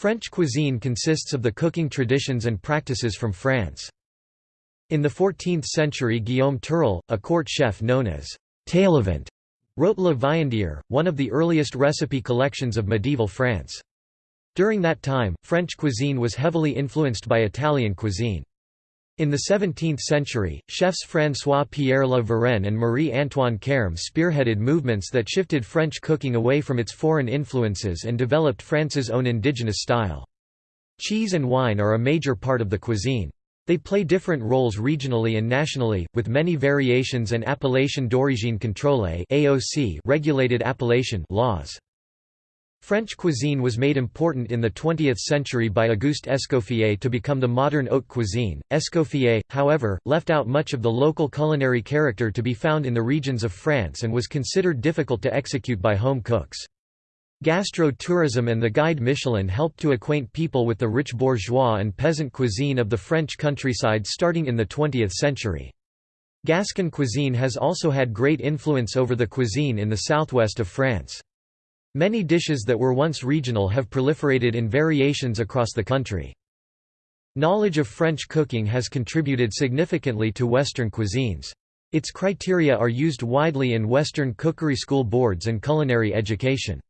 French cuisine consists of the cooking traditions and practices from France. In the 14th century Guillaume Turel, a court chef known as Taillevent, wrote Le Viandier, one of the earliest recipe collections of medieval France. During that time, French cuisine was heavily influenced by Italian cuisine. In the 17th century, chefs François-Pierre La Varenne and Marie-Antoine Carême spearheaded movements that shifted French cooking away from its foreign influences and developed France's own indigenous style. Cheese and wine are a major part of the cuisine. They play different roles regionally and nationally, with many variations and appellation d'origine contrôlée regulated appellation laws. French cuisine was made important in the 20th century by Auguste Escoffier to become the modern haute cuisine. Escoffier, however, left out much of the local culinary character to be found in the regions of France and was considered difficult to execute by home cooks. Gastro-tourism and the guide Michelin helped to acquaint people with the rich bourgeois and peasant cuisine of the French countryside starting in the 20th century. Gascon cuisine has also had great influence over the cuisine in the southwest of France. Many dishes that were once regional have proliferated in variations across the country. Knowledge of French cooking has contributed significantly to Western cuisines. Its criteria are used widely in Western cookery school boards and culinary education.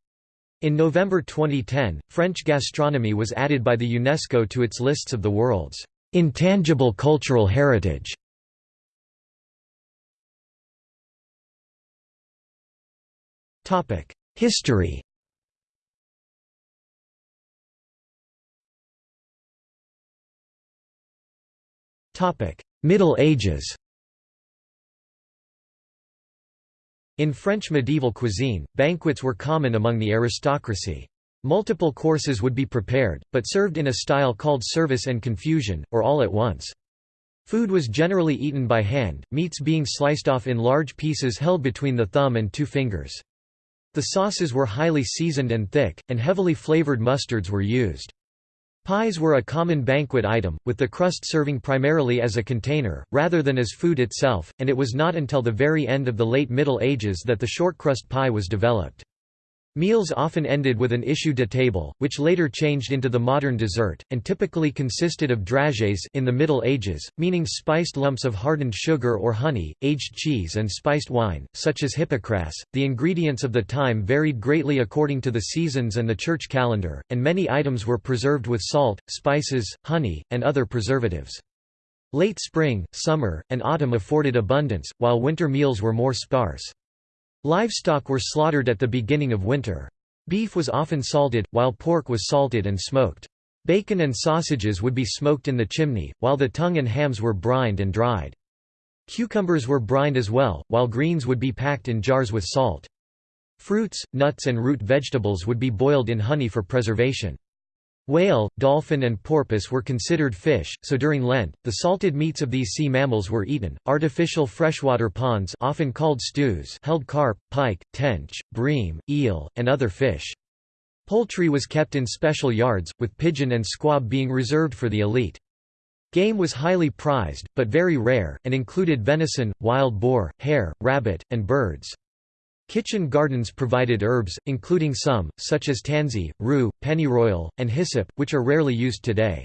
In November 2010, French gastronomy was added by the UNESCO to its lists of the world's intangible cultural heritage. Topic: History Middle Ages In French medieval cuisine, banquets were common among the aristocracy. Multiple courses would be prepared, but served in a style called service en confusion, or all at once. Food was generally eaten by hand, meats being sliced off in large pieces held between the thumb and two fingers. The sauces were highly seasoned and thick, and heavily flavored mustards were used. Pies were a common banquet item, with the crust serving primarily as a container, rather than as food itself, and it was not until the very end of the late Middle Ages that the shortcrust pie was developed. Meals often ended with an issue de table, which later changed into the modern dessert, and typically consisted of dragées in the Middle Ages, meaning spiced lumps of hardened sugar or honey, aged cheese and spiced wine, such as hippocras. The ingredients of the time varied greatly according to the seasons and the church calendar, and many items were preserved with salt, spices, honey, and other preservatives. Late spring, summer, and autumn afforded abundance, while winter meals were more sparse. Livestock were slaughtered at the beginning of winter. Beef was often salted, while pork was salted and smoked. Bacon and sausages would be smoked in the chimney, while the tongue and hams were brined and dried. Cucumbers were brined as well, while greens would be packed in jars with salt. Fruits, nuts and root vegetables would be boiled in honey for preservation. Whale, dolphin, and porpoise were considered fish, so during Lent, the salted meats of these sea mammals were eaten. Artificial freshwater ponds, often called stews, held carp, pike, tench, bream, eel, and other fish. Poultry was kept in special yards, with pigeon and squab being reserved for the elite. Game was highly prized, but very rare, and included venison, wild boar, hare, rabbit, and birds. Kitchen gardens provided herbs, including some, such as tansy, rue, pennyroyal, and hyssop, which are rarely used today.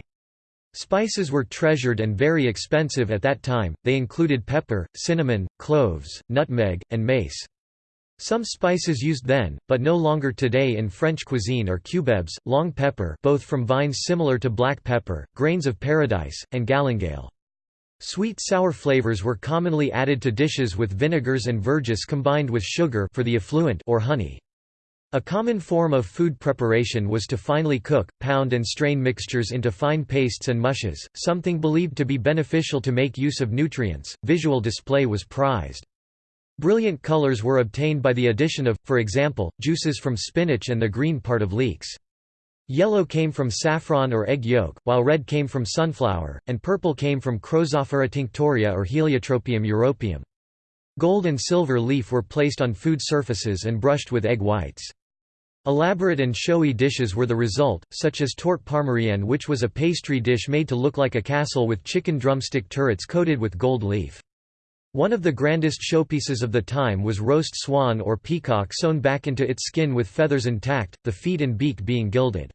Spices were treasured and very expensive at that time, they included pepper, cinnamon, cloves, nutmeg, and mace. Some spices used then, but no longer today in French cuisine are cubebs, long pepper both from vines similar to black pepper, grains of paradise, and galingale. Sweet-sour flavors were commonly added to dishes with vinegars and verjuice combined with sugar for the effluent or honey. A common form of food preparation was to finely cook, pound and strain mixtures into fine pastes and mushes, something believed to be beneficial to make use of nutrients. Visual display was prized. Brilliant colors were obtained by the addition of, for example, juices from spinach and the green part of leeks. Yellow came from saffron or egg yolk, while red came from sunflower, and purple came from Chrozophora tinctoria or Heliotropium europaeum. Gold and silver leaf were placed on food surfaces and brushed with egg whites. Elaborate and showy dishes were the result, such as torte parmerienne which was a pastry dish made to look like a castle with chicken drumstick turrets coated with gold leaf. One of the grandest showpieces of the time was roast swan or peacock sewn back into its skin with feathers intact, the feet and beak being gilded.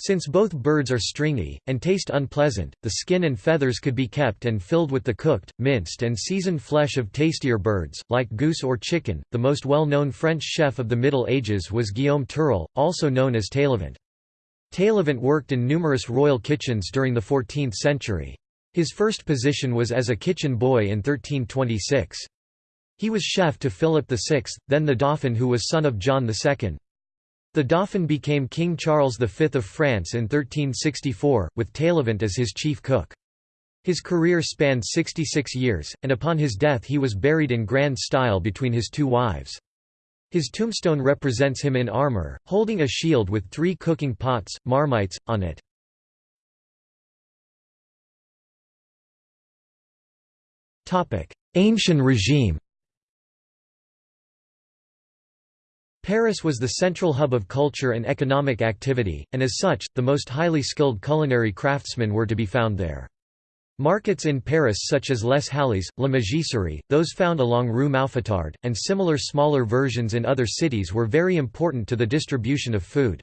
Since both birds are stringy, and taste unpleasant, the skin and feathers could be kept and filled with the cooked, minced and seasoned flesh of tastier birds, like goose or chicken. The most well-known French chef of the Middle Ages was Guillaume Turel, also known as Taillevent. Taillevent worked in numerous royal kitchens during the 14th century. His first position was as a kitchen boy in 1326. He was chef to Philip VI, then the Dauphin who was son of John II. The Dauphin became King Charles V of France in 1364, with Taillevent as his chief cook. His career spanned 66 years, and upon his death he was buried in grand style between his two wives. His tombstone represents him in armor, holding a shield with three cooking pots, marmites, on it. Ancien régime Paris was the central hub of culture and economic activity, and as such, the most highly skilled culinary craftsmen were to be found there. Markets in Paris such as Les Halles, La Mégisserie, those found along Rue Mouffetard, and similar smaller versions in other cities were very important to the distribution of food.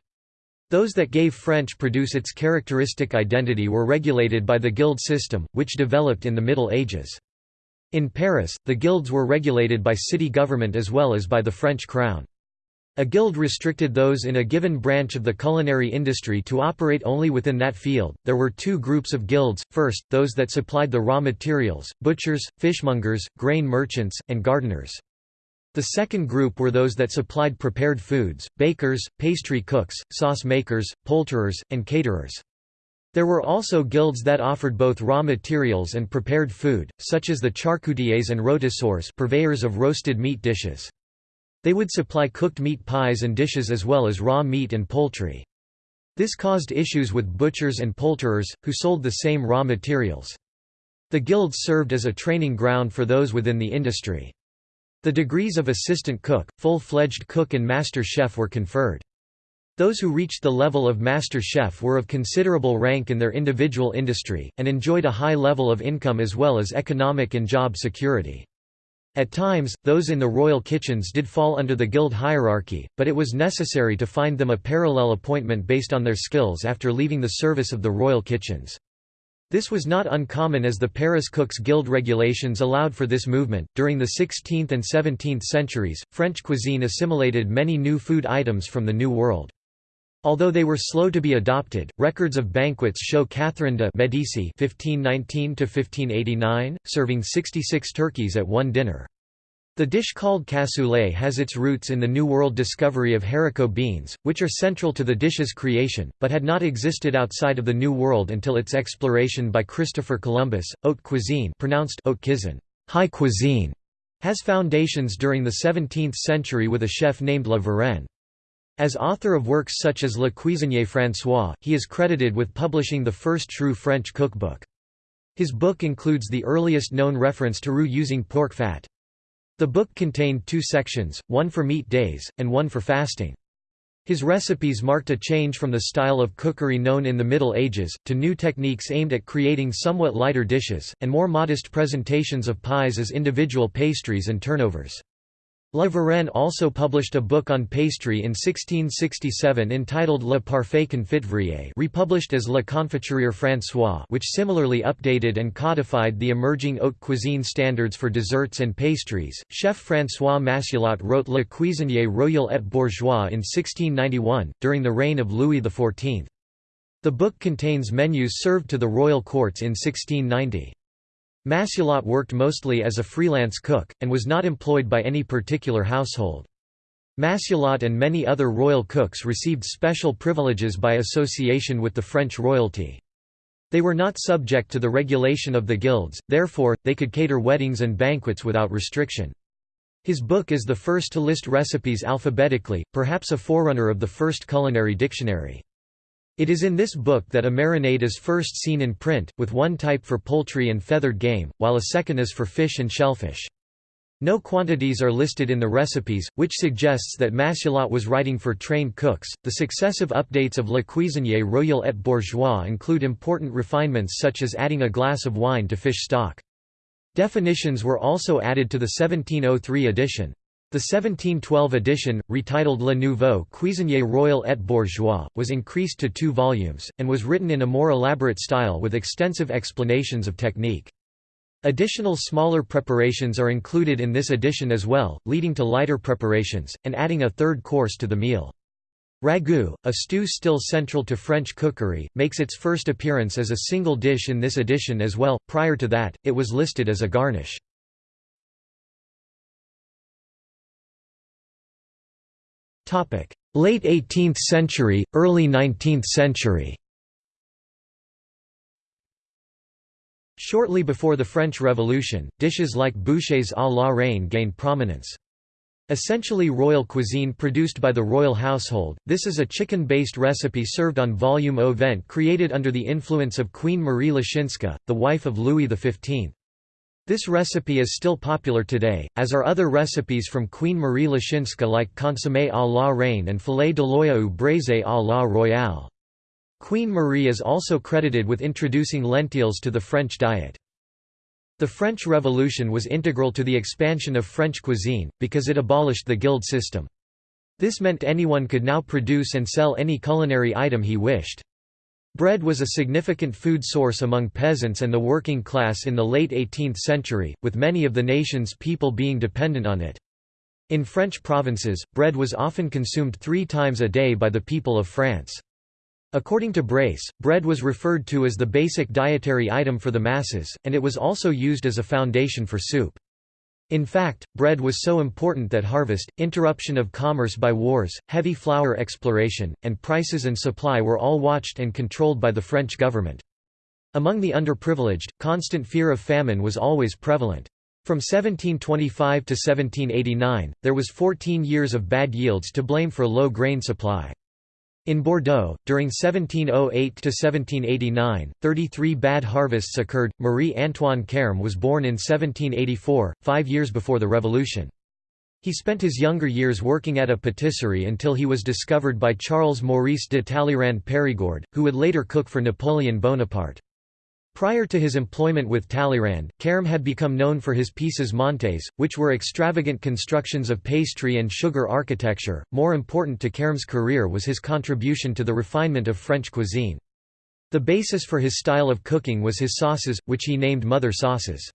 Those that gave French produce its characteristic identity were regulated by the guild system, which developed in the Middle Ages. In Paris, the guilds were regulated by city government as well as by the French crown. A guild restricted those in a given branch of the culinary industry to operate only within that field. There were two groups of guilds first, those that supplied the raw materials butchers, fishmongers, grain merchants, and gardeners. The second group were those that supplied prepared foods bakers, pastry cooks, sauce makers, poulterers, and caterers. There were also guilds that offered both raw materials and prepared food, such as the charcutiers and rôtisseurs purveyors of roasted meat dishes. They would supply cooked meat pies and dishes as well as raw meat and poultry. This caused issues with butchers and poulterers, who sold the same raw materials. The guilds served as a training ground for those within the industry. The degrees of assistant cook, full-fledged cook and master chef were conferred. Those who reached the level of master chef were of considerable rank in their individual industry, and enjoyed a high level of income as well as economic and job security. At times, those in the royal kitchens did fall under the guild hierarchy, but it was necessary to find them a parallel appointment based on their skills after leaving the service of the royal kitchens. This was not uncommon as the Paris Cooks Guild regulations allowed for this movement. During the 16th and 17th centuries, French cuisine assimilated many new food items from the New World. Although they were slow to be adopted, records of banquets show Catherine de' Medici (1519–1589) serving 66 turkeys at one dinner. The dish called cassoulet has its roots in the New World discovery of haricot beans, which are central to the dish's creation, but had not existed outside of the New World until its exploration by Christopher Columbus. Haute cuisine, pronounced haute high cuisine, has foundations during the 17th century with a chef named La Varenne. As author of works such as Le Cuisinier François, he is credited with publishing the first true French cookbook. His book includes the earliest known reference to roux using pork fat. The book contained two sections, one for meat days, and one for fasting. His recipes marked a change from the style of cookery known in the Middle Ages, to new techniques aimed at creating somewhat lighter dishes, and more modest presentations of pies as individual pastries and turnovers. La Varenne also published a book on pastry in 1667 entitled Le Parfait Confiturier republished as Le Confiturier François which similarly updated and codified the emerging haute cuisine standards for desserts and pastries. Chef François Massialot wrote Le Cuisinier Royal et Bourgeois in 1691, during the reign of Louis XIV. The book contains menus served to the royal courts in 1690. Massialot worked mostly as a freelance cook, and was not employed by any particular household. Massialot and many other royal cooks received special privileges by association with the French royalty. They were not subject to the regulation of the guilds, therefore, they could cater weddings and banquets without restriction. His book is the first to list recipes alphabetically, perhaps a forerunner of the first culinary dictionary. It is in this book that a marinade is first seen in print, with one type for poultry and feathered game, while a second is for fish and shellfish. No quantities are listed in the recipes, which suggests that Massialot was writing for trained cooks. The successive updates of Le Cuisinier Royal et Bourgeois include important refinements such as adding a glass of wine to fish stock. Definitions were also added to the 1703 edition. The 1712 edition, retitled Le Nouveau Cuisinier Royal et Bourgeois, was increased to two volumes, and was written in a more elaborate style with extensive explanations of technique. Additional smaller preparations are included in this edition as well, leading to lighter preparations, and adding a third course to the meal. Ragout, a stew still central to French cookery, makes its first appearance as a single dish in this edition as well, prior to that, it was listed as a garnish. Late 18th century, early 19th century Shortly before the French Revolution, dishes like bouchées à la reine gained prominence. Essentially royal cuisine produced by the royal household, this is a chicken-based recipe served on volume au vent created under the influence of Queen Marie Leszczyńska, the wife of Louis XV. This recipe is still popular today, as are other recipes from Queen Marie Leszczyńska like consommé à la reine and filet d'Aloia ou braisé à la royale. Queen Marie is also credited with introducing lentils to the French diet. The French Revolution was integral to the expansion of French cuisine, because it abolished the guild system. This meant anyone could now produce and sell any culinary item he wished. Bread was a significant food source among peasants and the working class in the late 18th century, with many of the nation's people being dependent on it. In French provinces, bread was often consumed three times a day by the people of France. According to Brace, bread was referred to as the basic dietary item for the masses, and it was also used as a foundation for soup. In fact, bread was so important that harvest, interruption of commerce by wars, heavy flour exploration, and prices and supply were all watched and controlled by the French government. Among the underprivileged, constant fear of famine was always prevalent. From 1725 to 1789, there was 14 years of bad yields to blame for low grain supply. In Bordeaux, during 1708–1789, 33 bad harvests occurred. Marie-Antoine Carême was born in 1784, five years before the Revolution. He spent his younger years working at a patisserie until he was discovered by Charles Maurice de Talleyrand Périgord, who would later cook for Napoleon Bonaparte. Prior to his employment with Talleyrand, Carême had become known for his pièces montées, which were extravagant constructions of pastry and sugar architecture. More important to Carême's career was his contribution to the refinement of French cuisine. The basis for his style of cooking was his sauces, which he named mother sauces.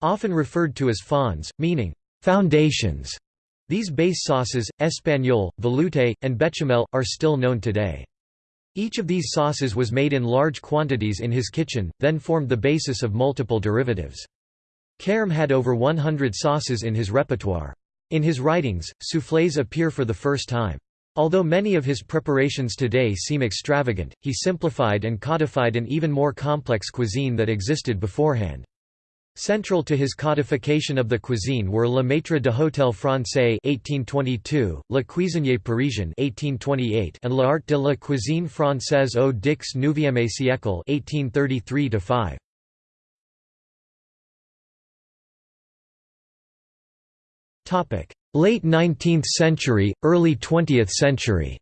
Often referred to as fonds, meaning foundations. These base sauces, espagnole, velouté, and bechamel, are still known today. Each of these sauces was made in large quantities in his kitchen, then formed the basis of multiple derivatives. Carême had over 100 sauces in his repertoire. In his writings, soufflés appear for the first time. Although many of his preparations today seem extravagant, he simplified and codified an even more complex cuisine that existed beforehand. Central to his codification of the cuisine were Le Maître de Hôtel Français (1822), Le Cuisinier Parisien (1828), and L'Art de la cuisine française au dix neuvième siècle (1833–5). Topic: Late 19th century, early 20th century.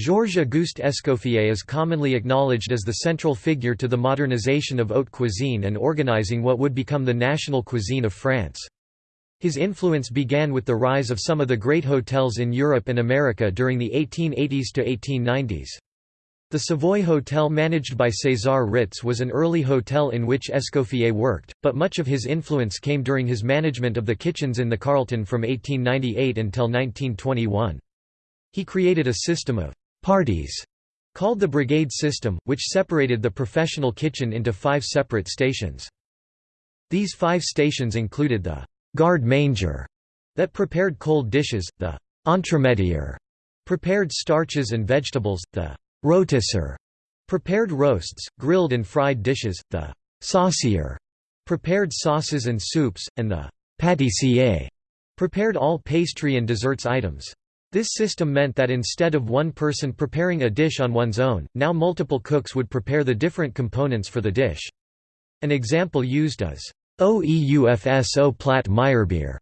Georges-Auguste Escoffier is commonly acknowledged as the central figure to the modernization of haute cuisine and organizing what would become the national cuisine of France. His influence began with the rise of some of the great hotels in Europe and America during the 1880s to 1890s. The Savoy Hotel managed by César Ritz was an early hotel in which Escoffier worked, but much of his influence came during his management of the kitchens in the Carlton from 1898 until 1921. He created a system of parties called the brigade system, which separated the professional kitchen into five separate stations. These five stations included the garde manger that prepared cold dishes, the entremetier prepared starches and vegetables, the rôtisseur prepared roasts, grilled and fried dishes, the saucier prepared sauces and soups, and the pâtissier prepared all pastry and desserts items. This system meant that instead of one person preparing a dish on one's own, now multiple cooks would prepare the different components for the dish. An example used is Oeufs au plat Meyerbeer,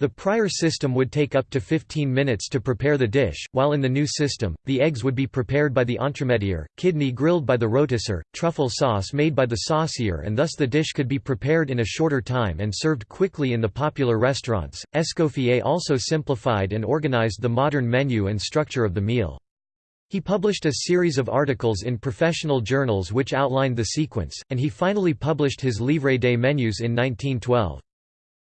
The prior system would take up to 15 minutes to prepare the dish, while in the new system, the eggs would be prepared by the entremetier, kidney grilled by the rôtisseur, truffle sauce made by the saucier and thus the dish could be prepared in a shorter time and served quickly in the popular restaurants. Escoffier also simplified and organized the modern menu and structure of the meal. He published a series of articles in professional journals which outlined the sequence, and he finally published his Livre des menus in 1912.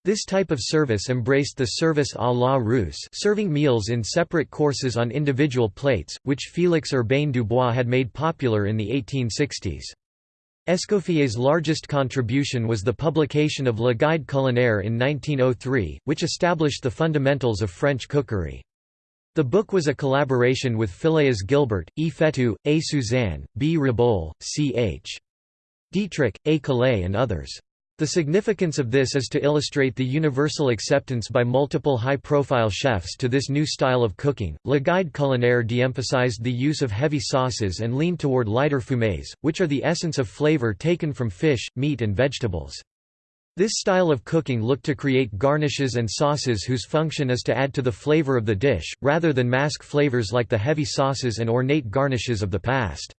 This type of service embraced the service à la Russe serving meals in separate courses on individual plates, which Félix Urbain Dubois had made popular in the 1860s. Escoffier's largest contribution was the publication of Le Guide culinaire in 1903, which established the fundamentals of French cookery. The book was a collaboration with Phileas Gilbert, E. Fetu, A. Suzanne, B. Ribol, C. H. Dietrich, A. Calais and others. The significance of this is to illustrate the universal acceptance by multiple high-profile chefs to this new style of cooking. Le Guide culinaire de-emphasized the use of heavy sauces and leaned toward lighter fumés, which are the essence of flavor taken from fish, meat and vegetables. This style of cooking looked to create garnishes and sauces whose function is to add to the flavor of the dish, rather than mask flavors like the heavy sauces and ornate garnishes of the past.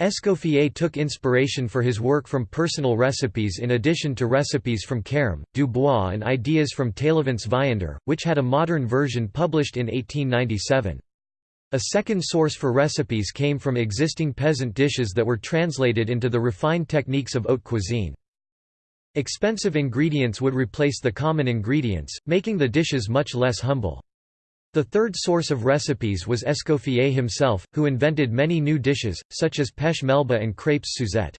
Escoffier took inspiration for his work from personal recipes in addition to recipes from Carême, Dubois and ideas from Taillevent's Viandier, which had a modern version published in 1897. A second source for recipes came from existing peasant dishes that were translated into the refined techniques of haute cuisine. Expensive ingredients would replace the common ingredients, making the dishes much less humble. The third source of recipes was Escoffier himself, who invented many new dishes, such as pêche melba and crêpes Suzette.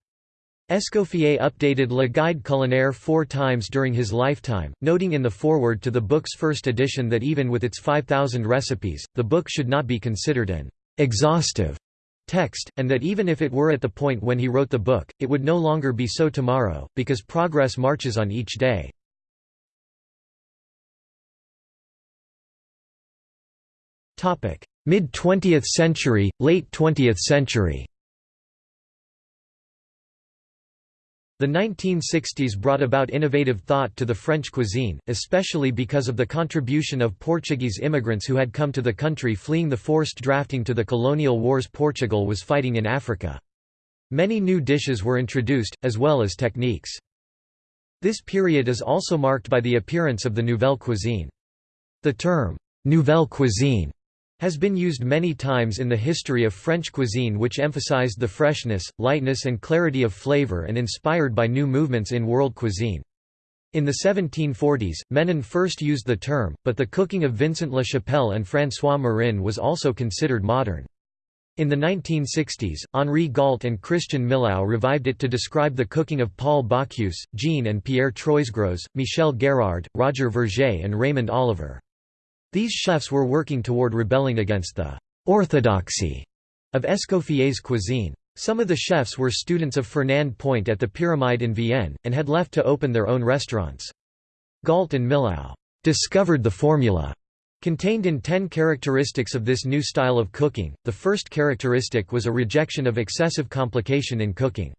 Escoffier updated Le Guide culinaire four times during his lifetime, noting in the foreword to the book's first edition that even with its 5,000 recipes, the book should not be considered an exhaustive text, and that even if it were at the point when he wrote the book, it would no longer be so tomorrow, because progress marches on each day. Mid-20th century, late 20th century The 1960s brought about innovative thought to the French cuisine, especially because of the contribution of Portuguese immigrants who had come to the country fleeing the forced drafting to the colonial wars Portugal was fighting in Africa. Many new dishes were introduced, as well as techniques. This period is also marked by the appearance of the nouvelle cuisine. The term, nouvelle cuisine has been used many times in the history of French cuisine which emphasized the freshness, lightness and clarity of flavor and inspired by new movements in world cuisine. In the 1740s, Menon first used the term, but the cooking of Vincent La Chapelle and François Marin was also considered modern. In the 1960s, Henri Gault and Christian Millau revived it to describe the cooking of Paul Bocuse, Jean and Pierre Troisgros, Michel Guérard, Roger Vergé and Raymond Oliver. These chefs were working toward rebelling against the «orthodoxy» of Escoffier's cuisine. Some of the chefs were students of Fernand Point at the Pyramide in Vienne, and had left to open their own restaurants. Gault and Millau «discovered the formula» contained in ten characteristics of this new style of cooking. The first characteristic was a rejection of excessive complication in cooking.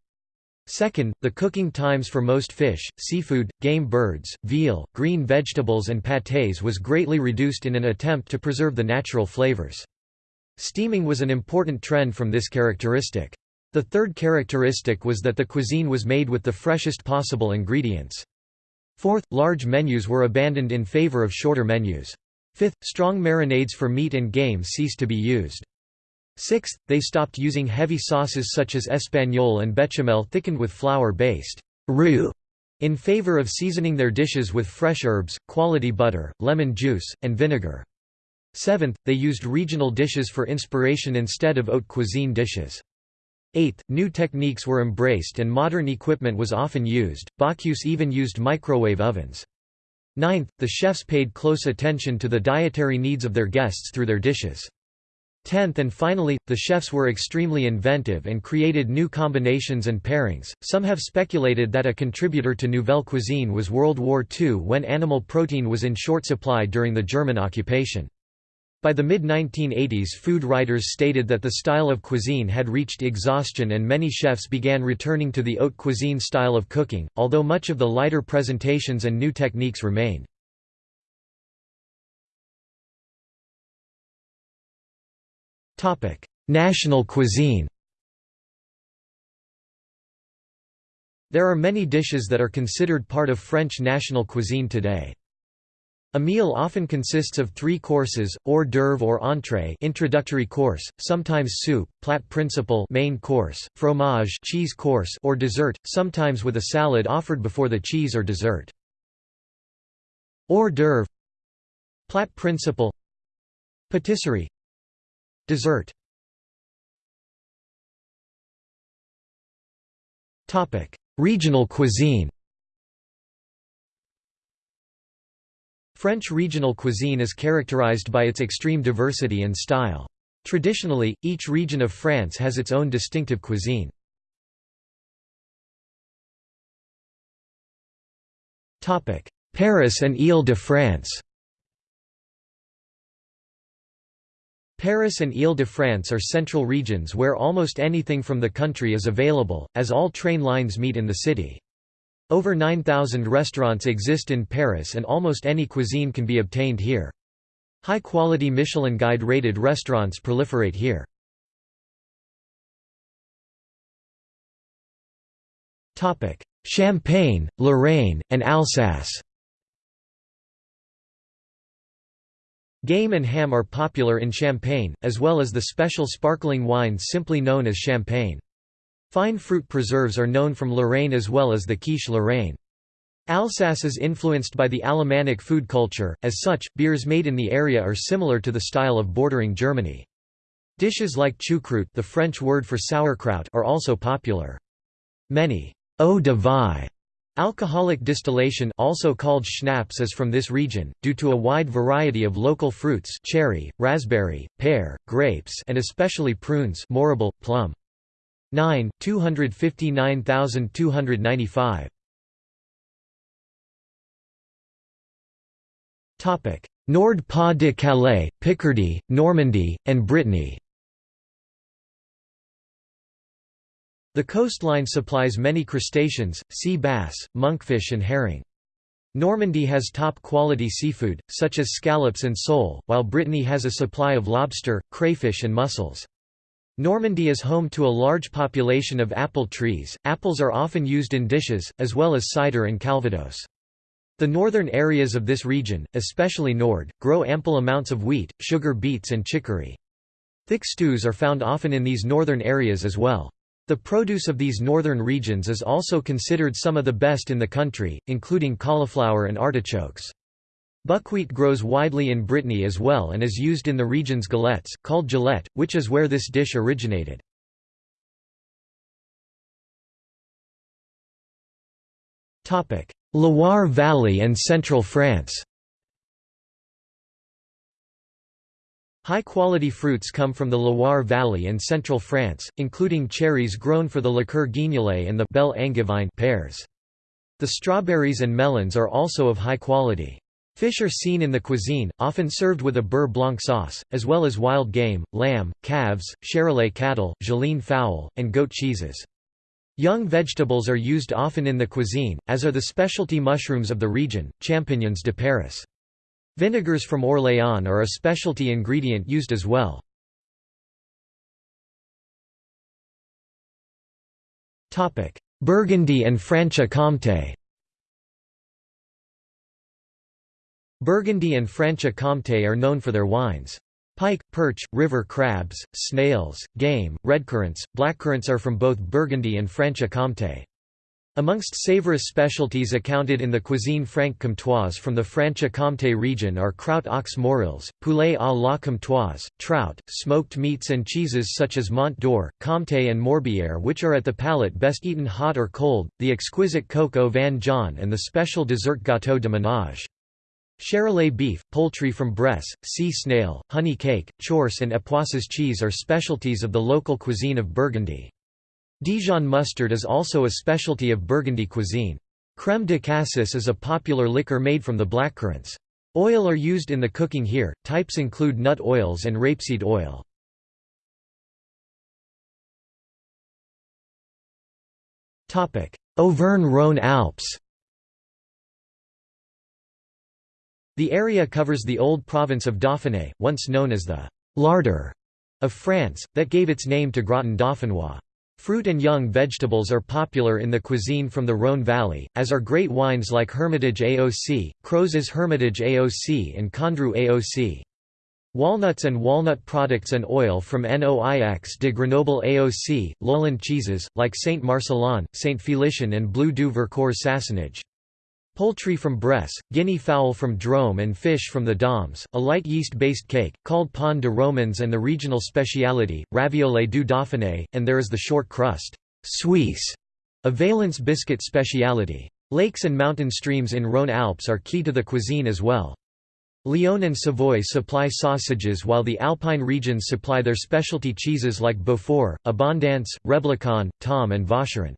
Second, the cooking times for most fish, seafood, game birds, veal, green vegetables and pâtés was greatly reduced in an attempt to preserve the natural flavors. Steaming was an important trend from this characteristic. The third characteristic was that the cuisine was made with the freshest possible ingredients. Fourth, large menus were abandoned in favor of shorter menus. Fifth, strong marinades for meat and game ceased to be used. Sixth, they stopped using heavy sauces such as espagnole and bechamel thickened with flour-based roux in favor of seasoning their dishes with fresh herbs, quality butter, lemon juice, and vinegar. Seventh, they used regional dishes for inspiration instead of haute cuisine dishes. Eighth, new techniques were embraced and modern equipment was often used, Bocuse even used microwave ovens. Ninth, the chefs paid close attention to the dietary needs of their guests through their dishes. Tenth and finally, the chefs were extremely inventive and created new combinations and pairings. Some have speculated that a contributor to Nouvelle cuisine was World War II when animal protein was in short supply during the German occupation. By the mid-1980s food writers stated that the style of cuisine had reached exhaustion and many chefs began returning to the haute cuisine style of cooking, although much of the lighter presentations and new techniques remained. National cuisine There are many dishes that are considered part of French national cuisine today. A meal often consists of three courses, hors d'oeuvre or entrée introductory course, sometimes soup, plat principal main course, fromage cheese course or dessert, sometimes with a salad offered before the cheese or dessert. Hors d'oeuvre Plat principal Patisserie Dessert. Regional cuisine. French regional cuisine is characterized by its extreme diversity and style. Traditionally, each region of France has its own distinctive cuisine. Paris and Ile-de-France Paris and Ile-de-France are central regions where almost anything from the country is available, as all train lines meet in the city. Over 9,000 restaurants exist in Paris and almost any cuisine can be obtained here. High-quality Michelin Guide-rated restaurants proliferate here. Champagne, Lorraine, and Alsace Game and ham are popular in Champagne, as well as the special sparkling wine simply known as champagne. Fine fruit preserves are known from Lorraine as well as the quiche Lorraine. Alsace is influenced by the Alemannic food culture, as such, beers made in the area are similar to the style of bordering Germany. Dishes like choucroute the French word for sauerkraut are also popular. Many eau de vie Alcoholic distillation also called schnapps is from this region, due to a wide variety of local fruits cherry, raspberry, pear, grapes and especially prunes mirabelle, plum. 9, 259,295 Nord-Pas-de-Calais, Picardy, Normandy, and Brittany The coastline supplies many crustaceans, sea bass, monkfish and herring. Normandy has top-quality seafood, such as scallops and sole, while Brittany has a supply of lobster, crayfish and mussels. Normandy is home to a large population of apple trees. Apples are often used in dishes, as well as cider and calvados. The northern areas of this region, especially Nord, grow ample amounts of wheat, sugar beets and chicory. Thick stews are found often in these northern areas as well. The produce of these northern regions is also considered some of the best in the country, including cauliflower and artichokes. Buckwheat grows widely in Brittany as well and is used in the region's galettes, called gilette, which is where this dish originated. Loire Valley and central France High-quality fruits come from the Loire Valley and central France, including cherries grown for the liqueur guignolet and the Belle Angevine pears. The strawberries and melons are also of high quality. Fish are seen in the cuisine, often served with a beurre blanc sauce, as well as wild game, lamb, calves, Charolais cattle, Geleen fowl, and goat cheeses. Young vegetables are used often in the cuisine, as are the specialty mushrooms of the region, champignons de Paris. Vinegars from Orléans are a specialty ingredient used as well. Burgundy and Franche-Comté Burgundy and Franche-Comté are known for their wines. Pike, perch, river crabs, snails, game, redcurrants, blackcurrants are from both Burgundy and Franche-Comté. Amongst Sèvres specialties accounted in the cuisine franc-comtoise from the Franche-Comté region are kraut aux morels, poulet à la comtoise, trout, smoked meats and cheeses such as Mont d'Or, Comté and Morbière which are at the palate best eaten hot or cold, the exquisite au vin jaune and the special dessert gâteau de ménage. Charolais beef, poultry from Bresse, sea snail, honey cake, Chaource and Epoisses cheese are specialties of the local cuisine of Burgundy. Dijon mustard is also a specialty of Burgundy cuisine. Crème de cassis is a popular liquor made from the blackcurrants. Oil are used in the cooking here, types include nut oils and rapeseed oil. Auvergne-Rhône Alps The area covers the old province of Dauphiné, once known as the «larder» of France, that gave its name to Gratin dauphinois. Fruit and young vegetables are popular in the cuisine from the Rhône Valley, as are great wines like Hermitage AOC, Crozes Hermitage AOC and Condrieu AOC. Walnuts and walnut products and oil from Noix de Grenoble AOC, lowland cheeses, like Saint Marcellin, Saint Félicien and Bleu du Vercors Sassenage. Poultry from Bresse, guinea fowl from Drôme and fish from the Dombes, a light yeast-based cake, called pain de romans and the regional speciality, raviole du Dauphiné, and there is the short crust Suisse, a Valence biscuit speciality. Lakes and mountain streams in Rhône Alps are key to the cuisine as well. Lyon and Savoy supply sausages while the Alpine regions supply their specialty cheeses like Beaufort, Abondance, Reblochon, Tomme and Vacherin.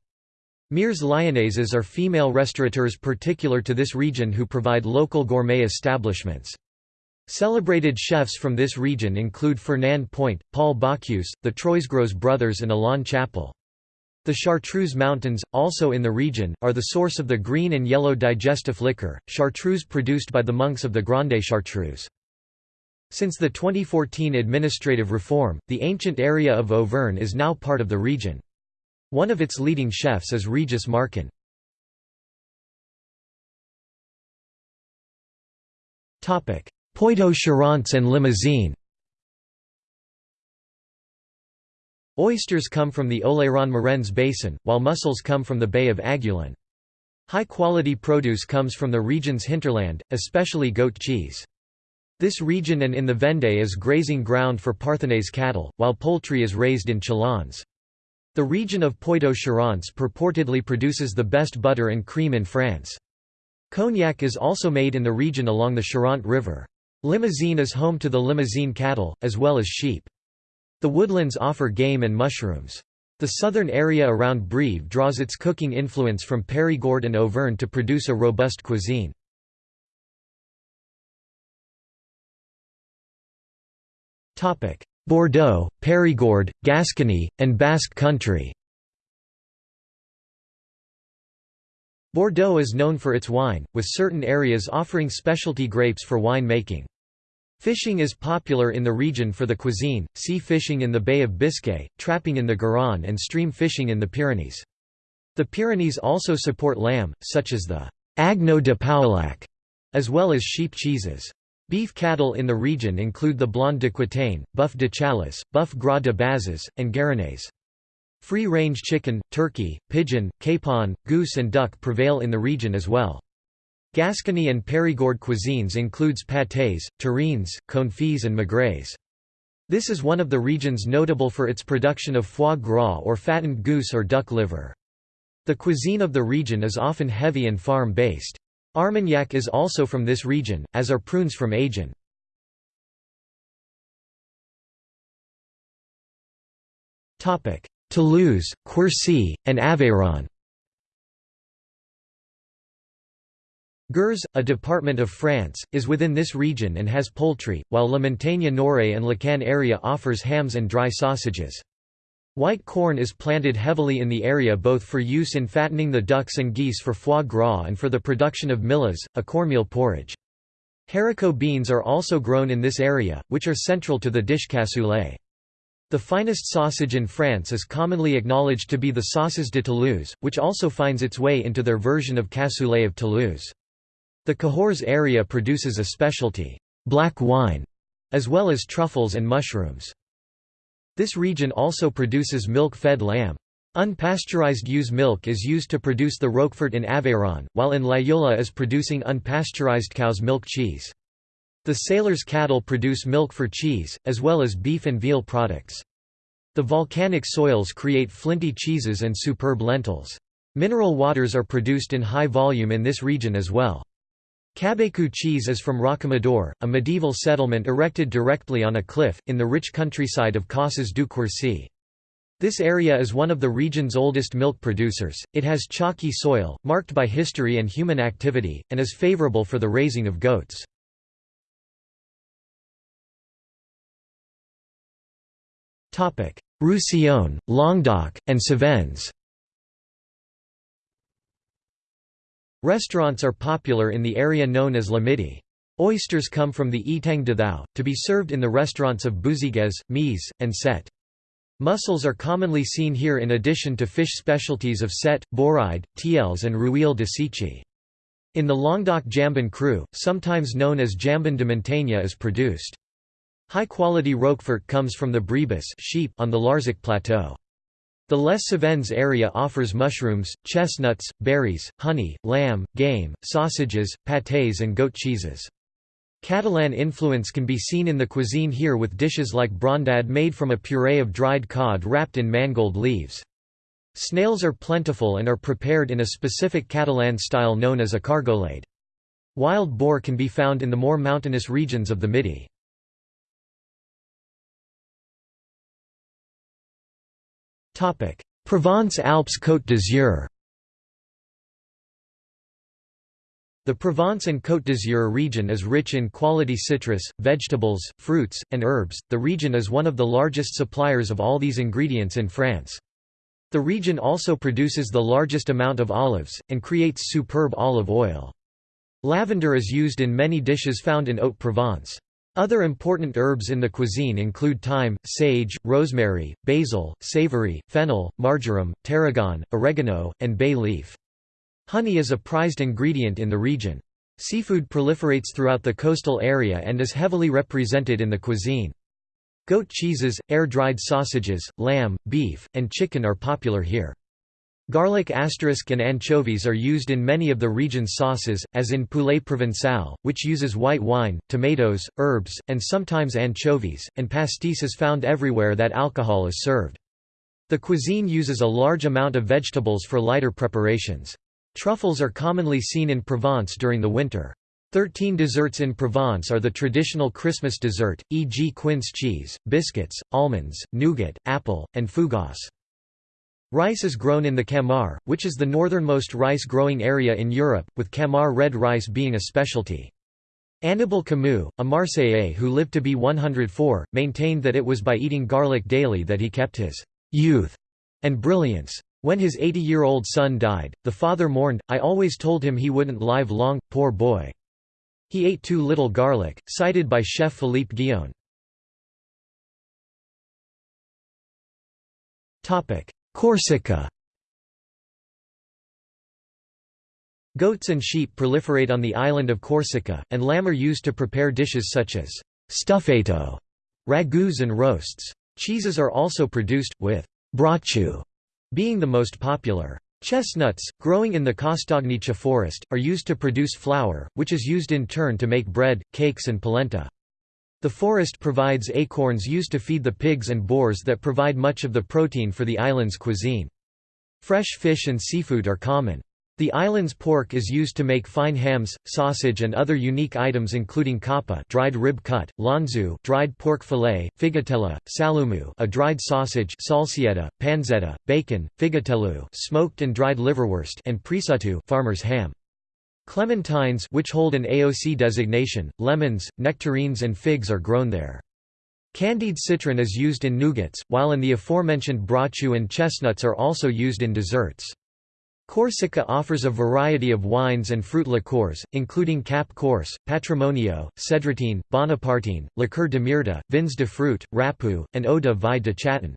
Mères Lyonnaises are female restaurateurs particular to this region who provide local gourmet establishments. Celebrated chefs from this region include Fernand Point, Paul Bocuse, the Troisgros brothers and Alain Chapel. The Chartreuse Mountains, also in the region, are the source of the green and yellow digestif liquor, chartreuse produced by the monks of the Grande Chartreuse. Since the 2014 administrative reform, the ancient area of Auvergne is now part of the region. One of its leading chefs is Régis Marcon. Poitou-Charentes and Limousin Oysters come from the Oléron-Marennes basin, while mussels come from the Bay of Aiguillon. High-quality produce comes from the region's hinterland, especially goat cheese. This region and in the Vendée is grazing ground for Parthenay's cattle, while poultry is raised in Challans. The region of Poitou-Charentes purportedly produces the best butter and cream in France. Cognac is also made in the region along the Charente River. Limousine is home to the Limousine cattle, as well as sheep. The woodlands offer game and mushrooms. The southern area around Brive draws its cooking influence from Périgord and Auvergne to produce a robust cuisine. Bordeaux, Périgord, Gascony, and Basque Country Bordeaux is known for its wine, with certain areas offering specialty grapes for wine making. Fishing is popular in the region for the cuisine, sea fishing in the Bay of Biscay, trapping in the Garonne and stream fishing in the Pyrenees. The Pyrenees also support lamb, such as the Agneau de Pauillac, as well as sheep cheeses. Beef cattle in the region include the Blonde d'Aquitaine, Bœuf de Chalosse, Bœuf Gras de Bazas, and Guéranais. Free-range chicken, turkey, pigeon, capon, goose and duck prevail in the region as well. Gascony and Périgord cuisines includes pâtés, terrines, confits and maigres. This is one of the regions notable for its production of foie gras or fattened goose or duck liver. The cuisine of the region is often heavy and farm-based. Armagnac is also from this region, as are prunes from Agen. Toulouse, Quercy, and Aveyron Gers, a department of France, is within this region and has poultry, while La Montagne Nord and Lacaune area offers hams and dry sausages. White corn is planted heavily in the area both for use in fattening the ducks and geese for foie gras and for the production of millas, a cornmeal porridge. Haricot beans are also grown in this area, which are central to the dish cassoulet. The finest sausage in France is commonly acknowledged to be the saucisse de Toulouse, which also finds its way into their version of cassoulet of Toulouse. The Cahors area produces a specialty, black wine, as well as truffles and mushrooms. This region also produces milk-fed lamb. Unpasteurized ewe's milk is used to produce the Roquefort in Aveyron, while in Laguiole is producing unpasteurized cow's milk cheese. The sailors' cattle produce milk for cheese, as well as beef and veal products. The volcanic soils create flinty cheeses and superb lentils. Mineral waters are produced in high volume in this region as well. Cabécou cheese is from Rocamadour, a medieval settlement erected directly on a cliff, in the rich countryside of Causses du Quercy. This area is one of the region's oldest milk producers, it has chalky soil, marked by history and human activity, and is favorable for the raising of goats. Roussillon, Languedoc, and Cévennes Restaurants are popular in the area known as La Midi. Oysters come from the Etang de Thau, to be served in the restaurants of Bouzigues, Mèze, and Sète. Mussels are commonly seen here in addition to fish specialties of Sète, Bouride, Tiels and Rouille de seiche. In the Languedoc jambon cru, sometimes known as jambon de montagne is produced. High-quality Roquefort comes from the Brebis sheep on the Larzac plateau. The Les Cevennes area offers mushrooms, chestnuts, berries, honey, lamb, game, sausages, pâtés and goat cheeses. Catalan influence can be seen in the cuisine here with dishes like brandade made from a puree of dried cod wrapped in mangold leaves. Snails are plentiful and are prepared in a specific Catalan style known as a cargolade. Wild boar can be found in the more mountainous regions of the Midi. Provence-Alpes Côte d'Azur The Provence and Côte d'Azur region is rich in quality citrus, vegetables, fruits, and herbs. The region is one of the largest suppliers of all these ingredients in France. The region also produces the largest amount of olives, and creates superb olive oil. Lavender is used in many dishes found in Haute-Provence. Other important herbs in the cuisine include thyme, sage, rosemary, basil, savory, fennel, marjoram, tarragon, oregano, and bay leaf. Honey is a prized ingredient in the region. Seafood proliferates throughout the coastal area and is heavily represented in the cuisine. Goat cheeses, air-dried sausages, lamb, beef, and chicken are popular here. Garlic asterisk and anchovies are used in many of the region's sauces, as in poulet provençal, which uses white wine, tomatoes, herbs, and sometimes anchovies, and pastis is found everywhere that alcohol is served. The cuisine uses a large amount of vegetables for lighter preparations. Truffles are commonly seen in Provence during the winter. Thirteen desserts in Provence are the traditional Christmas dessert, e.g. quince cheese, biscuits, almonds, nougat, apple, and fougasse. Rice is grown in the Camargue, which is the northernmost rice-growing area in Europe, with Camargue red rice being a specialty. Annibal Camus, a Marseillais who lived to be 104, maintained that it was by eating garlic daily that he kept his youth and brilliance. When his 80-year-old son died, the father mourned, I always told him he wouldn't live long, poor boy. He ate too little garlic, cited by chef Philippe Guillon. Corsica Goats and sheep proliferate on the island of Corsica, and lamb are used to prepare dishes such as stufato, ragouts and roasts. Cheeses are also produced, with brocciu being the most popular. Chestnuts, growing in the Castagniccia forest, are used to produce flour, which is used in turn to make bread, cakes and polenta. The forest provides acorns used to feed the pigs and boars that provide much of the protein for the island's cuisine. Fresh fish and seafood are common. The island's pork is used to make fine hams, sausage and other unique items including coppa dried rib cut, lonzu dried pork fillet, figatella, salumu a dried sausage salsietta, panzetta, bacon, figatello smoked and dried liverwurst and prisuttu farmer's ham. Clementines which hold an AOC designation, lemons, nectarines and figs are grown there. Candied citron is used in nougats, while in the aforementioned brocciu and chestnuts are also used in desserts. Corsica offers a variety of wines and fruit liqueurs, including Cap Corse, Patrimonio, Cedratine, Bonapartine, Liqueur de Myrta, Vins de Fruit, Rappu, and Eau de Vie de Chaton.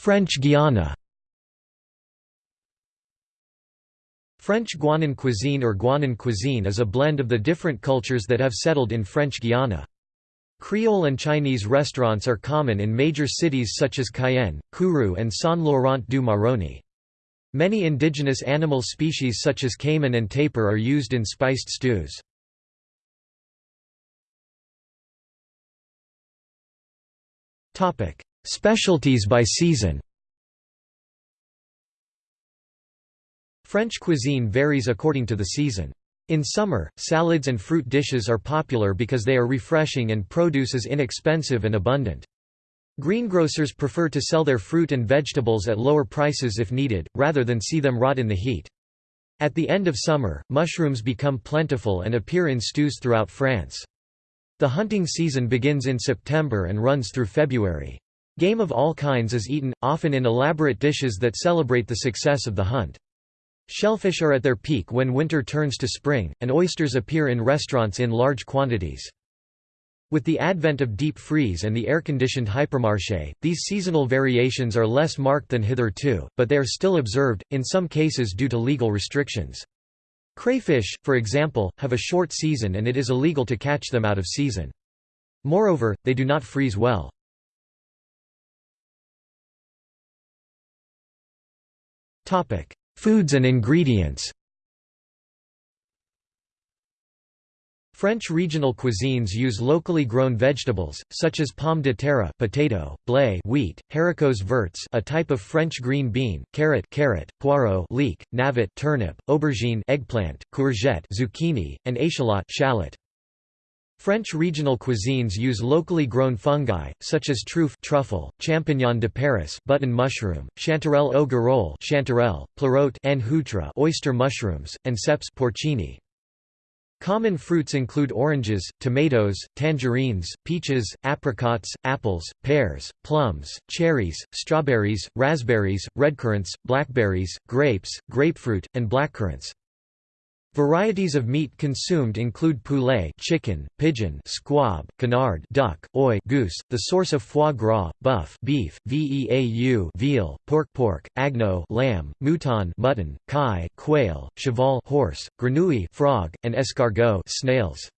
French Guiana French Guianan cuisine or Guianan cuisine is a blend of the different cultures that have settled in French Guiana. Creole and Chinese restaurants are common in major cities such as Cayenne, Kourou and Saint-Laurent-du-Maroni. Many indigenous animal species such as caiman and tapir are used in spiced stews. Specialties by season French cuisine varies according to the season. In summer, salads and fruit dishes are popular because they are refreshing and produce is inexpensive and abundant. Greengrocers prefer to sell their fruit and vegetables at lower prices if needed, rather than see them rot in the heat. At the end of summer, mushrooms become plentiful and appear in stews throughout France. The hunting season begins in September and runs through February. Game of all kinds is eaten, often in elaborate dishes that celebrate the success of the hunt. Shellfish are at their peak when winter turns to spring, and oysters appear in restaurants in large quantities. With the advent of deep freeze and the air-conditioned hypermarché, these seasonal variations are less marked than hitherto, but they are still observed, in some cases due to legal restrictions. Crayfish, for example, have a short season and it is illegal to catch them out of season. Moreover, they do not freeze well. Foods and ingredients French regional cuisines use locally grown vegetables, such as pomme de terre potato, blé wheat, haricots verts a type of French green bean, carrot carrot, poireau leek, navet turnip, aubergine eggplant, courgette zucchini, and échalote shallot. French regional cuisines use locally grown fungi, such as truffe truffle, champignon de Paris button mushroom, chanterelle au girolles chanterelle, pleurote oyster mushrooms, and cèpes porcini. Common fruits include oranges, tomatoes, tangerines, peaches, apricots, apples, pears, plums, cherries, strawberries, raspberries, redcurrants, blackberries, grapes, grapefruit, and blackcurrants. Varieties of meat consumed include poulet chicken, pigeon squab, canard duck, oie goose, the source of foie gras, bœuf beef, veau veal, porc pork, agneau lamb, mouton mutton, caille quail, cheval horse, grenouille frog, and escargot snails.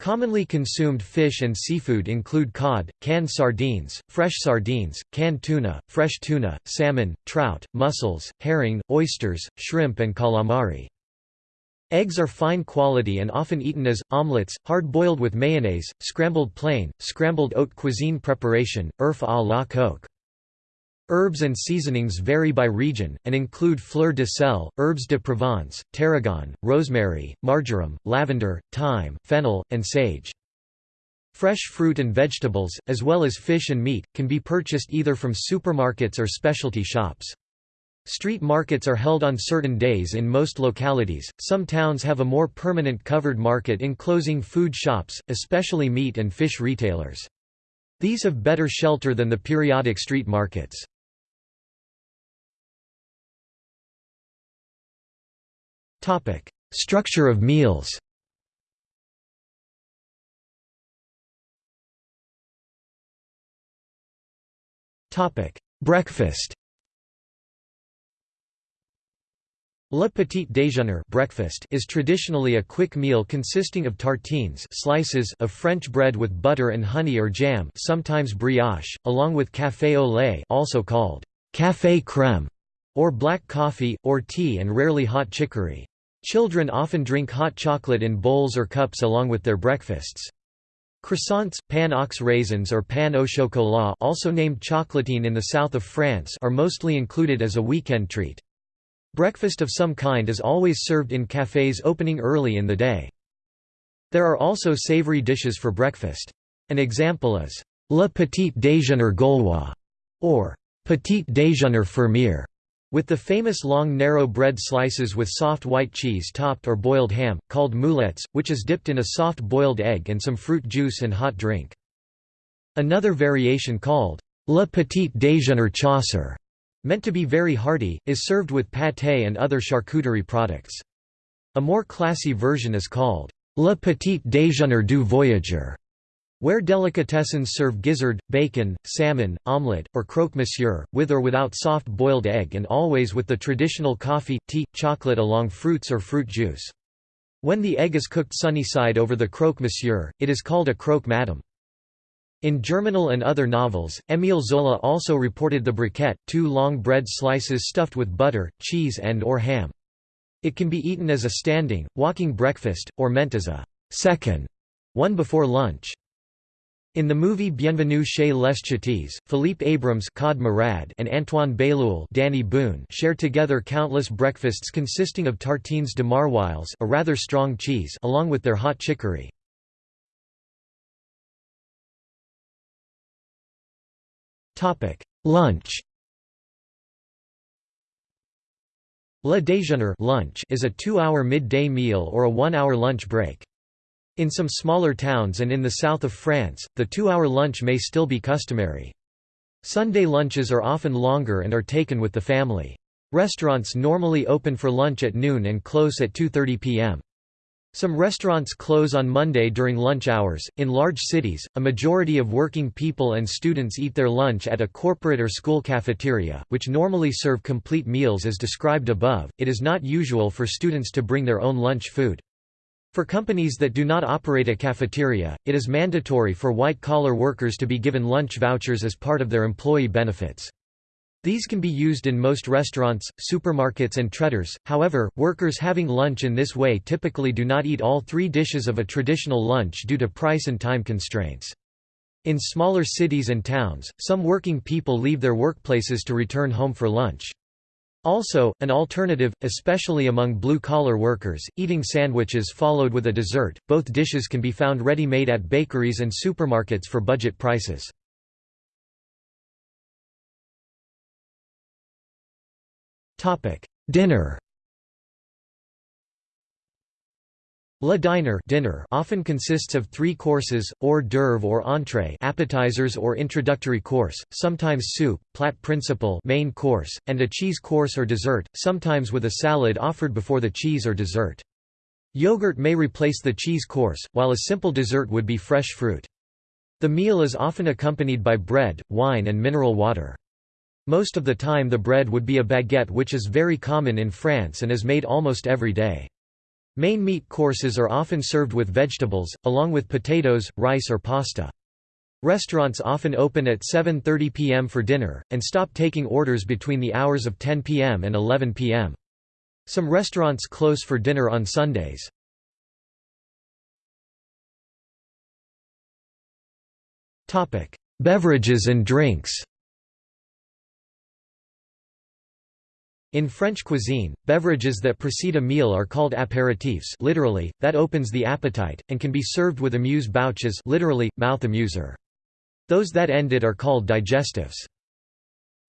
Commonly consumed fish and seafood include cod, canned sardines, fresh sardines, canned tuna, fresh tuna, salmon, trout, mussels, herring, oysters, shrimp and calamari. Eggs are fine quality and often eaten as, omelettes, hard-boiled with mayonnaise, scrambled plain, scrambled haute cuisine preparation, oeuf à la coque. Herbs and seasonings vary by region, and include fleur de sel, herbes de Provence, tarragon, rosemary, marjoram, lavender, thyme, fennel, and sage. Fresh fruit and vegetables, as well as fish and meat, can be purchased either from supermarkets or specialty shops. Street markets are held on certain days in most localities. Some towns have a more permanent covered market enclosing food shops, especially meat and fish retailers. These have better shelter than the periodic street markets. Topic: Structure of meals. Topic: Breakfast. Le petit déjeuner breakfast is traditionally a quick meal consisting of tartines slices of French bread with butter and honey or jam sometimes brioche, along with café au lait also called café crème, or black coffee, or tea and rarely hot chicory. Children often drink hot chocolate in bowls or cups along with their breakfasts. Croissants, pain aux raisins or pain au chocolat also named chocolatine in the south of France are mostly included as a weekend treat. Breakfast of some kind is always served in cafés opening early in the day. There are also savory dishes for breakfast. An example is Le Petit Déjeuner Gaulois, or Petit Déjeuner Fermier, with the famous long narrow bread slices with soft white cheese topped or boiled ham, called mouillettes, which is dipped in a soft boiled egg and some fruit juice and hot drink. Another variation called Le Petit Déjeuner Chasseur Meant to be very hearty, is served with pâté and other charcuterie products. A more classy version is called Le Petit Déjeuner du Voyageur, where delicatessens serve gizzard, bacon, salmon, omelette, or croque-monsieur, with or without soft boiled egg and always with the traditional coffee, tea, chocolate along fruits or fruit juice. When the egg is cooked sunny side over the croque-monsieur, it is called a croque madame. In Germinal and other novels, Émile Zola also reported the briquette, two long bread slices stuffed with butter, cheese and or ham. It can be eaten as a standing, walking breakfast, or meant as a second one before lunch. In the movie Bienvenue chez les Ch'tis, Philippe Abrams Merad and Antoine Bailleul Dany Boon share together countless breakfasts consisting of tartines de maroilles a rather strong cheese along with their hot chicory. Topic: Lunch. Le déjeuner lunch is a two-hour midday meal or a one-hour lunch break. In some smaller towns and in the south of France, the two-hour lunch may still be customary. Sunday lunches are often longer and are taken with the family. Restaurants normally open for lunch at noon and close at 2.30 p.m. Some restaurants close on Monday during lunch hours. In large cities, a majority of working people and students eat their lunch at a corporate or school cafeteria, which normally serve complete meals as described above. It is not usual for students to bring their own lunch food. For companies that do not operate a cafeteria, it is mandatory for white collar workers to be given lunch vouchers as part of their employee benefits. These can be used in most restaurants, supermarkets and traiteurs, however, workers having lunch in this way typically do not eat all three dishes of a traditional lunch due to price and time constraints. In smaller cities and towns, some working people leave their workplaces to return home for lunch. Also, an alternative, especially among blue-collar workers, eating sandwiches followed with a dessert. Both dishes can be found ready-made at bakeries and supermarkets for budget prices. Dinner Le diner dinner often consists of three courses, hors d'oeuvre or entrée appetizers or introductory course, sometimes soup, plat principal main course, and a cheese course or dessert, sometimes with a salad offered before the cheese or dessert. Yogurt may replace the cheese course, while a simple dessert would be fresh fruit. The meal is often accompanied by bread, wine and mineral water. Most of the time the bread would be a baguette which is very common in France and is made almost every day. Main meat courses are often served with vegetables, along with potatoes, rice or pasta. Restaurants often open at 7.30 p.m. for dinner, and stop taking orders between the hours of 10 p.m. and 11 p.m. Some restaurants close for dinner on Sundays. Beverages and drinks In French cuisine, beverages that precede a meal are called apéritifs literally, that opens the appetite, and can be served with amuse-bouches literally, mouth amuser. Those that end it are called digestives.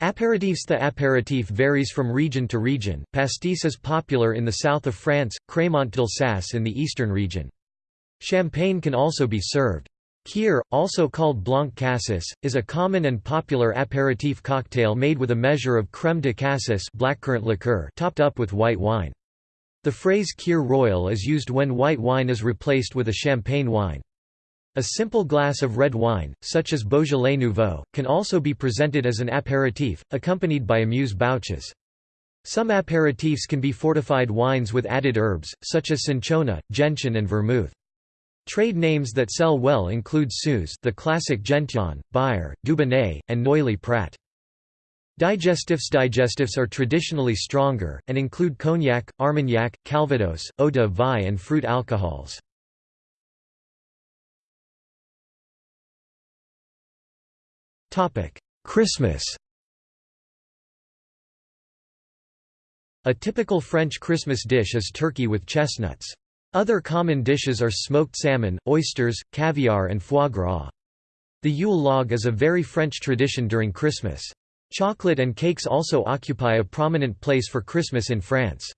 Apéritifs The apéritif varies from region to region, pastis is popular in the south of France, crémant d'Alsace in the eastern region. Champagne can also be served. Kir, also called blanc cassis, is a common and popular apéritif cocktail made with a measure of crème de cassis blackcurrant liqueur topped up with white wine. The phrase Kir royal is used when white wine is replaced with a champagne wine. A simple glass of red wine, such as Beaujolais Nouveau, can also be presented as an apéritif, accompanied by amuse-bouches. Some apéritifs can be fortified wines with added herbs, such as cinchona, gentian and vermouth. Trade names that sell well include Suze the classic Gentian, Byrrh, Dubonnet, and Noilly Prat. Digestifs Digestifs are traditionally stronger, and include cognac, armagnac, calvados, eau de vie and fruit alcohols. Christmas A typical French Christmas dish is turkey with chestnuts. Other common dishes are smoked salmon, oysters, caviar and foie gras. The Yule log is a very French tradition during Christmas. Chocolate and cakes also occupy a prominent place for Christmas in France.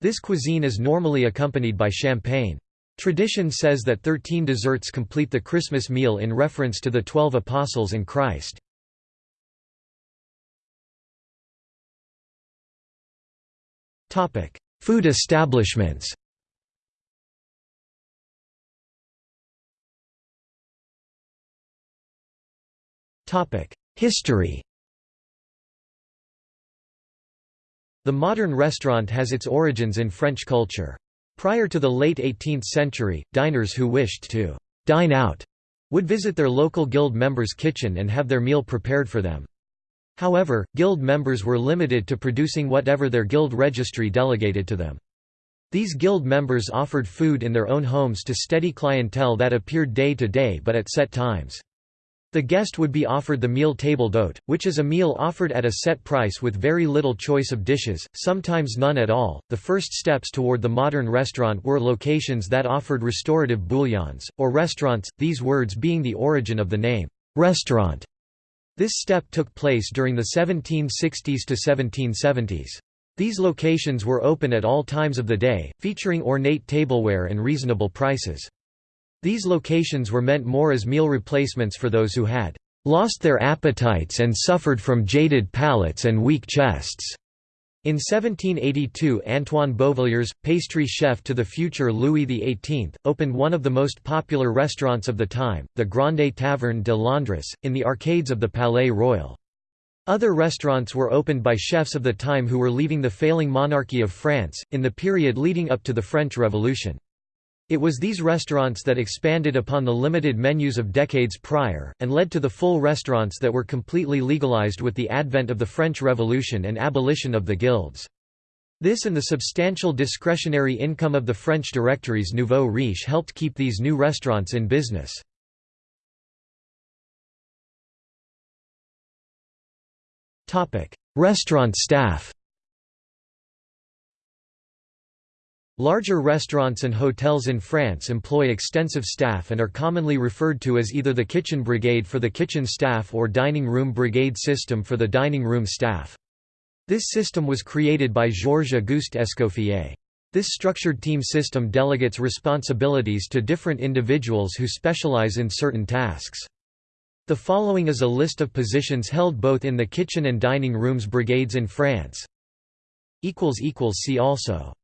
This cuisine is normally accompanied by champagne. Tradition says that thirteen desserts complete the Christmas meal in reference to the Twelve Apostles and Christ. Food establishments History The modern restaurant has its origins in French culture. Prior to the late 18th century, diners who wished to «dine out» would visit their local guild members' kitchen and have their meal prepared for them. However, guild members were limited to producing whatever their guild registry delegated to them. These guild members offered food in their own homes to steady clientele that appeared day to day but at set times. The guest would be offered the meal table d'hôte, which is a meal offered at a set price with very little choice of dishes, sometimes none at all. The first steps toward the modern restaurant were locations that offered restorative bouillons, or restaurants, these words being the origin of the name, restaurant. This step took place during the 1760s to 1770s. These locations were open at all times of the day, featuring ornate tableware and reasonable prices. These locations were meant more as meal replacements for those who had lost their appetites and suffered from jaded palates and weak chests. In 1782 Antoine Beauvilliers, pastry chef to the future Louis XVIII, opened one of the most popular restaurants of the time, the Grande Taverne de Londres, in the arcades of the Palais Royal. Other restaurants were opened by chefs of the time who were leaving the failing monarchy of France, in the period leading up to the French Revolution. It was these restaurants that expanded upon the limited menus of decades prior, and led to the full restaurants that were completely legalized with the advent of the French Revolution and abolition of the guilds. This and the substantial discretionary income of the French directories Nouveau Riche helped keep these new restaurants in business. Restaurant staff Larger restaurants and hotels in France employ extensive staff and are commonly referred to as either the kitchen brigade for the kitchen staff or dining room brigade system for the dining room staff. This system was created by Georges-Auguste Escoffier. This structured team system delegates responsibilities to different individuals who specialize in certain tasks. The following is a list of positions held both in the kitchen and dining rooms brigades in France. See also